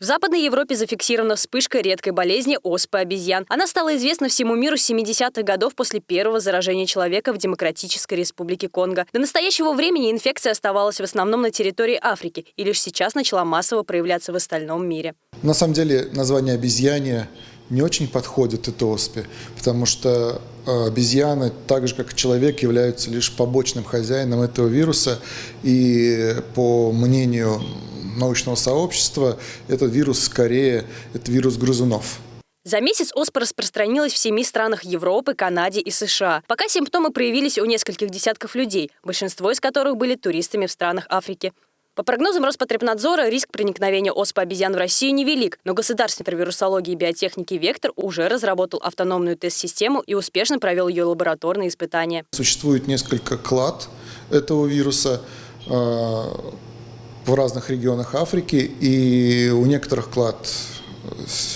В Западной Европе зафиксирована вспышка редкой болезни оспы обезьян. Она стала известна всему миру с 70-х годов после первого заражения человека в Демократической Республике Конго. До настоящего времени инфекция оставалась в основном на территории Африки и лишь сейчас начала массово проявляться в остальном мире. На самом деле название обезьяне не очень подходит этой оспе, потому что э, обезьяны, так же как и человек, являются лишь побочным хозяином этого вируса. И по мнению научного сообщества, этот вирус скорее это вирус грызунов. За месяц оспа распространилась в семи странах Европы, Канаде и США. Пока симптомы проявились у нескольких десятков людей, большинство из которых были туристами в странах Африки. По прогнозам Роспотребнадзора, риск проникновения оспы обезьян в Россию невелик, но Государственный центр вирусологии и биотехники «Вектор» уже разработал автономную тест-систему и успешно провел ее лабораторные испытания. Существует несколько клад этого вируса а, в разных регионах Африки, и у некоторых клад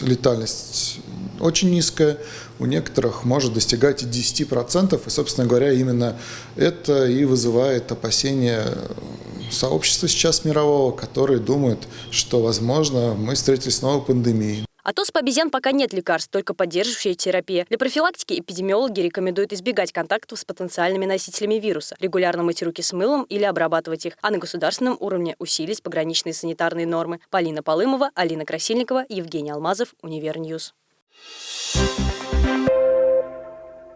летальность очень низкая, у некоторых может достигать и 10%, и, собственно говоря, именно это и вызывает опасения сообщества сейчас мирового, которые думают, что, возможно, мы встретились с новой пандемией. От оспы обезьян пока нет лекарств, только поддерживающая терапия. Для профилактики эпидемиологи рекомендуют избегать контактов с потенциальными носителями вируса, регулярно мыть руки с мылом или обрабатывать их, а на государственном уровне усилить пограничные санитарные нормы. Полина Полымова, Алина Красильникова, Евгений Алмазов, Univer News. Thank you